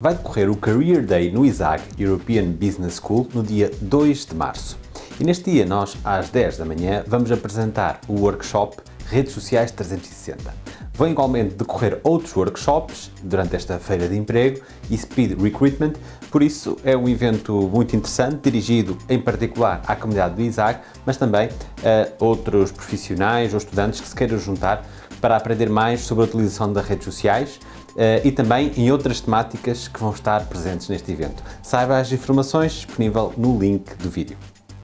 Vai decorrer o Career Day no ISAG, European Business School, no dia 2 de março. E neste dia, nós, às 10 da manhã, vamos apresentar o workshop Redes Sociais 360. Vão igualmente decorrer outros workshops durante esta feira de emprego e Speed Recruitment, por isso é um evento muito interessante, dirigido em particular à comunidade do ISAG, mas também a outros profissionais ou estudantes que se queiram juntar para aprender mais sobre a utilização das redes sociais e também em outras temáticas que vão estar presentes neste evento. Saiba as informações disponível no link do vídeo.